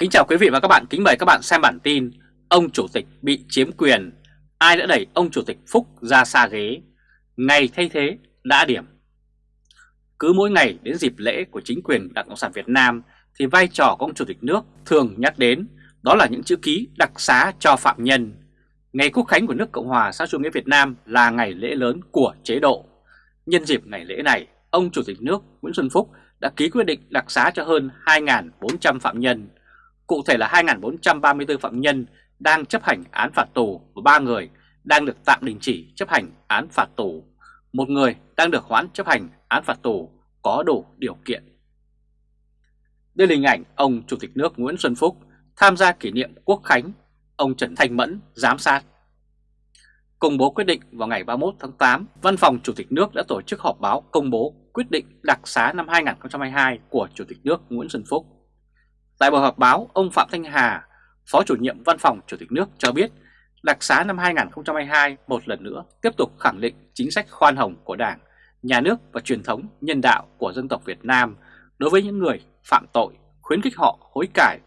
Kính chào quý vị và các bạn, kính mời các bạn xem bản tin Ông Chủ tịch bị chiếm quyền, ai đã đẩy ông Chủ tịch Phúc ra xa ghế, ngày thay thế đã điểm. Cứ mỗi ngày đến dịp lễ của chính quyền Đảng Cộng sản Việt Nam thì vai trò của ông Chủ tịch nước thường nhắc đến đó là những chữ ký đặc xá cho phạm nhân. Ngày Quốc khánh của nước Cộng hòa xã chủ nghĩa Việt Nam là ngày lễ lớn của chế độ. Nhân dịp ngày lễ này, ông Chủ tịch nước Nguyễn Xuân Phúc đã ký quyết định đặc xá cho hơn 2.400 phạm nhân. Cụ thể là 2.434 phạm nhân đang chấp hành án phạt tù và 3 người đang được tạm đình chỉ chấp hành án phạt tù. Một người đang được hoãn chấp hành án phạt tù có đủ điều kiện. Đây là hình ảnh ông Chủ tịch nước Nguyễn Xuân Phúc tham gia kỷ niệm Quốc Khánh, ông Trần Thanh Mẫn giám sát. Công bố quyết định vào ngày 31 tháng 8, Văn phòng Chủ tịch nước đã tổ chức họp báo công bố quyết định đặc xá năm 2022 của Chủ tịch nước Nguyễn Xuân Phúc. Tại buổi họp báo, ông Phạm Thanh Hà, Phó chủ nhiệm Văn phòng Chủ tịch nước cho biết đặc xá năm 2022 một lần nữa tiếp tục khẳng định chính sách khoan hồng của Đảng, Nhà nước và truyền thống nhân đạo của dân tộc Việt Nam đối với những người phạm tội, khuyến khích họ hối cải,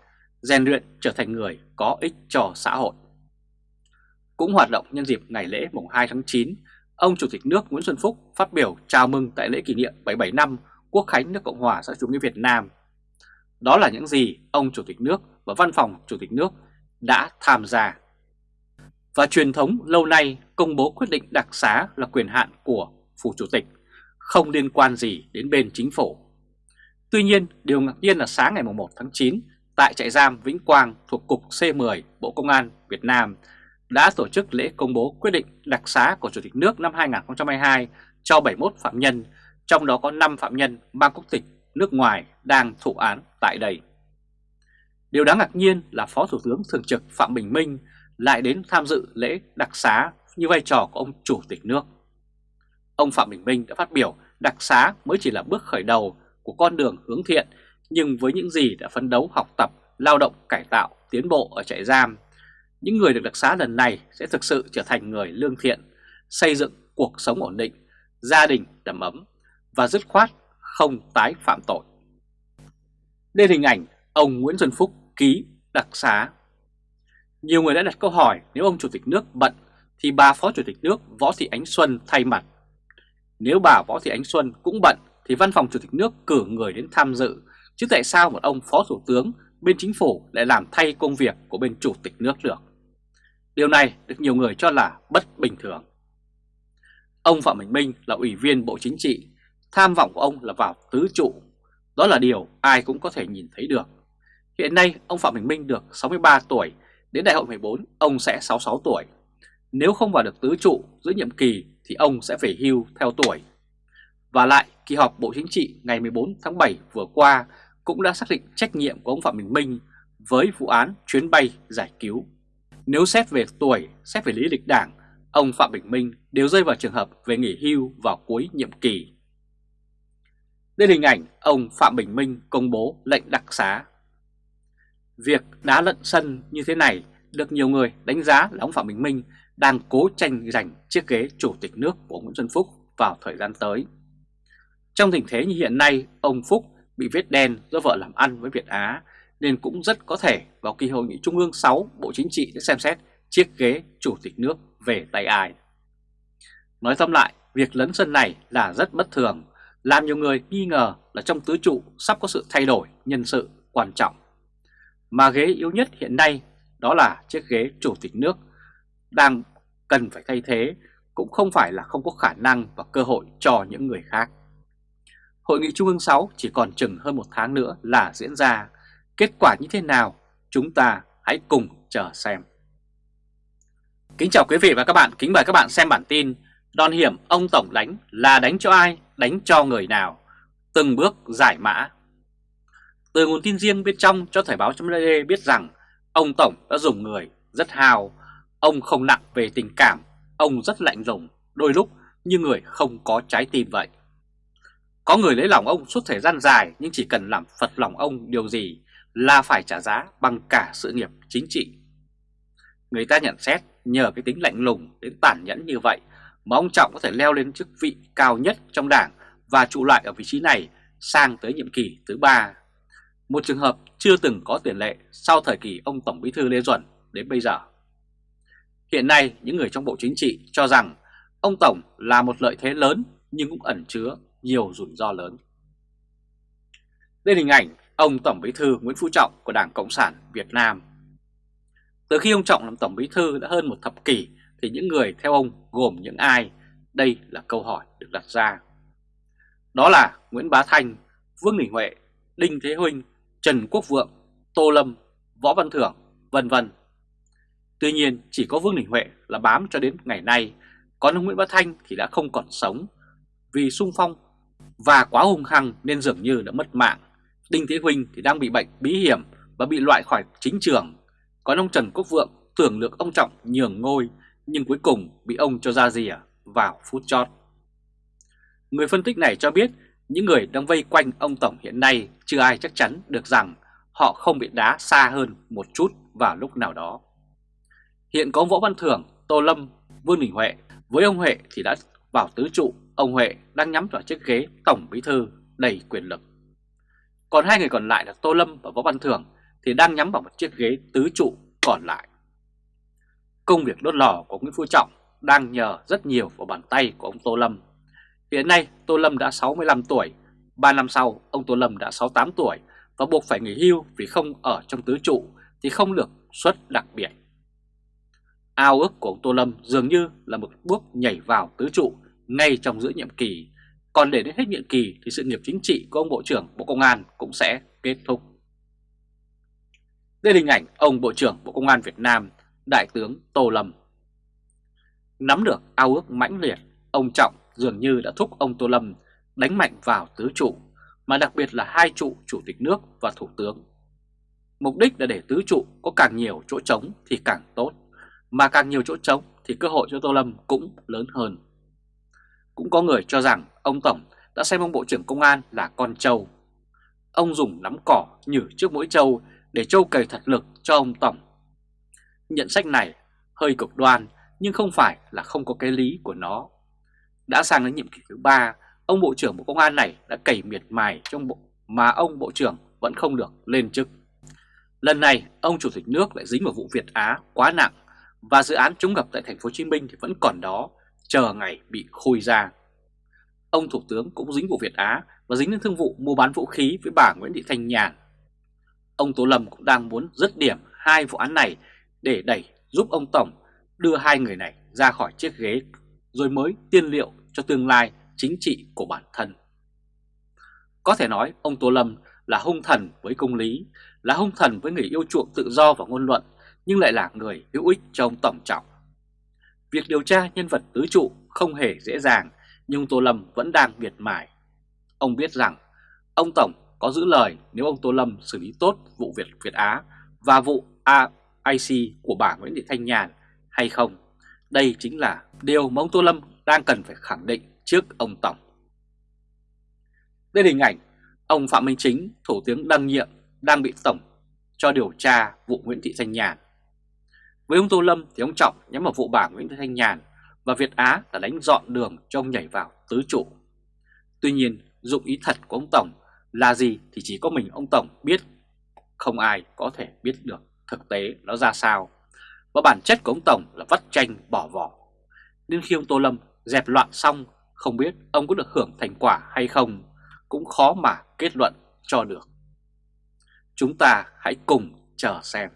rèn luyện trở thành người có ích cho xã hội. Cũng hoạt động nhân dịp ngày lễ mùng 2 tháng 9, ông Chủ tịch nước Nguyễn Xuân Phúc phát biểu chào mừng tại lễ kỷ niệm 77 năm Quốc khánh nước Cộng hòa xã chủ nghĩa Việt Nam đó là những gì ông Chủ tịch nước và Văn phòng Chủ tịch nước đã tham gia. Và truyền thống lâu nay công bố quyết định đặc xá là quyền hạn của Phủ Chủ tịch, không liên quan gì đến bên chính phủ. Tuy nhiên, điều ngạc nhiên là sáng ngày 1 tháng 9, tại trại giam Vĩnh Quang thuộc Cục C10 Bộ Công an Việt Nam đã tổ chức lễ công bố quyết định đặc xá của Chủ tịch nước năm 2022 cho 71 phạm nhân, trong đó có 5 phạm nhân mang quốc tịch nước ngoài đang thụ án tại đây. Điều đáng ngạc nhiên là Phó Thủ tướng Thường trực Phạm Bình Minh lại đến tham dự lễ đặc xá như vai trò của ông Chủ tịch nước. Ông Phạm Bình Minh đã phát biểu đặc xá mới chỉ là bước khởi đầu của con đường hướng thiện nhưng với những gì đã phấn đấu học tập, lao động, cải tạo, tiến bộ ở trại giam, những người được đặc xá lần này sẽ thực sự trở thành người lương thiện, xây dựng cuộc sống ổn định, gia đình đầm ấm và dứt khoát không tái phạm tội. Đây hình ảnh ông Nguyễn Xuân Phúc ký đặc xá. Nhiều người đã đặt câu hỏi nếu ông Chủ tịch nước bận thì bà Phó Chủ tịch nước Võ Thị Ánh Xuân thay mặt. Nếu bà Võ Thị Ánh Xuân cũng bận thì văn phòng Chủ tịch nước cử người đến tham dự, chứ tại sao một ông Phó Thủ tướng bên chính phủ lại làm thay công việc của bên Chủ tịch nước được? Điều này được nhiều người cho là bất bình thường. Ông Phạm Bình Minh là Ủy viên Bộ Chính trị, tham vọng của ông là vào tứ trụ đó là điều ai cũng có thể nhìn thấy được. Hiện nay ông Phạm Bình Minh được 63 tuổi, đến đại hội 14 ông sẽ 66 tuổi. Nếu không vào được tứ trụ giữa nhiệm kỳ thì ông sẽ phải hưu theo tuổi. Và lại, kỳ họp Bộ Chính trị ngày 14 tháng 7 vừa qua cũng đã xác định trách nhiệm của ông Phạm Bình Minh với vụ án chuyến bay giải cứu. Nếu xét về tuổi, xét về lý lịch đảng, ông Phạm Bình Minh đều rơi vào trường hợp về nghỉ hưu vào cuối nhiệm kỳ. Đây là hình ảnh ông Phạm Bình Minh công bố lệnh đặc xá. Việc đá lận sân như thế này được nhiều người đánh giá là ông Phạm Bình Minh đang cố tranh giành chiếc ghế chủ tịch nước của Nguyễn Xuân Phúc vào thời gian tới. Trong tình thế như hiện nay, ông Phúc bị vết đen do vợ làm ăn với Việt Á nên cũng rất có thể vào kỳ hội nghị Trung ương 6 Bộ Chính trị sẽ xem xét chiếc ghế chủ tịch nước về tay ai. Nói tóm lại, việc lấn sân này là rất bất thường làm nhiều người nghi ngờ là trong tứ trụ sắp có sự thay đổi nhân sự quan trọng. Mà ghế yếu nhất hiện nay đó là chiếc ghế chủ tịch nước đang cần phải thay thế cũng không phải là không có khả năng và cơ hội cho những người khác. Hội nghị Trung ương 6 chỉ còn chừng hơn một tháng nữa là diễn ra. Kết quả như thế nào? Chúng ta hãy cùng chờ xem. Kính chào quý vị và các bạn, kính mời các bạn xem bản tin Đòn hiểm ông Tổng đánh là đánh cho ai, đánh cho người nào, từng bước giải mã. Từ nguồn tin riêng bên trong cho Thời báo chấm biết rằng ông Tổng đã dùng người rất hào, ông không nặng về tình cảm, ông rất lạnh lùng, đôi lúc như người không có trái tim vậy. Có người lấy lòng ông suốt thời gian dài nhưng chỉ cần làm phật lòng ông điều gì là phải trả giá bằng cả sự nghiệp chính trị. Người ta nhận xét nhờ cái tính lạnh lùng đến tàn nhẫn như vậy mà ông Trọng có thể leo lên chức vị cao nhất trong đảng và trụ lại ở vị trí này sang tới nhiệm kỳ thứ ba. một trường hợp chưa từng có tiền lệ sau thời kỳ ông Tổng Bí thư Lê Duẩn đến bây giờ. Hiện nay, những người trong Bộ Chính trị cho rằng ông Tổng là một lợi thế lớn nhưng cũng ẩn chứa nhiều rủi ro lớn. Đây là hình ảnh ông Tổng Bí thư Nguyễn Phú Trọng của Đảng Cộng sản Việt Nam. Từ khi ông Trọng làm Tổng Bí thư đã hơn một thập kỷ thì những người theo ông gồm những ai? Đây là câu hỏi được đặt ra. Đó là Nguyễn Bá Thanh, Vương Đình Huệ, Đinh Thế Huynh, Trần Quốc Vượng, Tô Lâm, Võ Văn Thưởng, vân vân. Tuy nhiên chỉ có Vương Đình Huệ là bám cho đến ngày nay, còn ông Nguyễn Bá Thanh thì đã không còn sống vì sung phong và quá hung hăng nên dường như đã mất mạng. Đinh Thế Huynh thì đang bị bệnh bí hiểm và bị loại khỏi chính trường. Còn ông Trần Quốc Vượng tưởng được ông Trọng nhường ngôi nhưng cuối cùng bị ông cho ra rìa vào phút chót. Người phân tích này cho biết những người đang vây quanh ông Tổng hiện nay chưa ai chắc chắn được rằng họ không bị đá xa hơn một chút vào lúc nào đó. Hiện có Võ Văn Thưởng, Tô Lâm, Vương Đình Huệ, với ông Huệ thì đã vào tứ trụ, ông Huệ đang nhắm vào chiếc ghế Tổng Bí Thư đầy quyền lực. Còn hai người còn lại là Tô Lâm và Võ Văn Thưởng thì đang nhắm vào một chiếc ghế tứ trụ còn lại. Công việc đốt lò của Nguyễn Phú Trọng đang nhờ rất nhiều vào bàn tay của ông Tô Lâm. Hiện nay Tô Lâm đã 65 tuổi, 3 năm sau ông Tô Lâm đã 68 tuổi và buộc phải nghỉ hưu vì không ở trong tứ trụ thì không được suất đặc biệt. Ao ước của ông Tô Lâm dường như là một bước nhảy vào tứ trụ ngay trong giữa nhiệm kỳ, còn để đến hết nhiệm kỳ thì sự nghiệp chính trị của ông Bộ trưởng Bộ Công an cũng sẽ kết thúc. Đây là hình ảnh ông Bộ trưởng Bộ Công an Việt Nam, Đại tướng Tô Lâm. Nắm được ao ước mãnh liệt, ông Trọng dường như đã thúc ông Tô Lâm đánh mạnh vào tứ trụ, mà đặc biệt là hai trụ Chủ tịch nước và Thủ tướng. Mục đích là để tứ trụ có càng nhiều chỗ trống thì càng tốt, mà càng nhiều chỗ trống thì cơ hội cho Tô Lâm cũng lớn hơn. Cũng có người cho rằng ông Tổng đã xem ông Bộ trưởng Công an là con trâu. Ông dùng nắm cỏ nhử trước mỗi trâu để trâu cày thật lực cho ông Tổng. Nhận sách này hơi cực đoan nhưng không phải là không có cái lý của nó. Đã sang đến nhiệm kỳ thứ ba, ông Bộ trưởng Bộ Công an này đã cày miệt mài trong bộ mà ông Bộ trưởng vẫn không được lên chức. Lần này, ông Chủ tịch nước lại dính vào vụ Việt Á quá nặng và dự án chống ngập tại thành phố Hồ Chí Minh thì vẫn còn đó, chờ ngày bị khôi ra. Ông Thủ tướng cũng dính vụ Việt Á và dính đến thương vụ mua bán vũ khí với bà Nguyễn Thị Thanh Nhàn. Ông Tô Lâm cũng đang muốn dứt điểm hai vụ án này để đẩy giúp ông Tổng đưa hai người này ra khỏi chiếc ghế rồi mới tiên liệu cho tương lai chính trị của bản thân. Có thể nói ông Tô Lâm là hung thần với công lý, là hung thần với người yêu chuộng tự do và ngôn luận, nhưng lại là người hữu ích cho ông Tổng Trọng. Việc điều tra nhân vật tứ trụ không hề dễ dàng, nhưng Tô Lâm vẫn đang miệt mài. Ông biết rằng ông Tổng có giữ lời nếu ông Tô Lâm xử lý tốt vụ Việt Việt Á và vụ a ic của bà Nguyễn Thị Thanh Nhàn hay không. Đây chính là điều mà ông Tô Lâm đang cần phải khẳng định trước ông Tổng. Đây là hình ảnh ông Phạm Minh Chính, Thủ tướng đăng nhiệm, đang bị Tổng cho điều tra vụ Nguyễn Thị Thanh Nhàn. Với ông Tô Lâm thì ông Trọng nhắm vào vụ bà Nguyễn Thị Thanh Nhàn và Việt Á là đánh dọn đường cho ông nhảy vào tứ trụ. Tuy nhiên, dụng ý thật của ông Tổng là gì thì chỉ có mình ông Tổng biết, không ai có thể biết được thực tế nó ra sao. Và bản chất của ông Tổng là vắt tranh bỏ vỏ. Nên khi ông Tô Lâm dẹp loạn xong, không biết ông có được hưởng thành quả hay không, cũng khó mà kết luận cho được. Chúng ta hãy cùng chờ xem.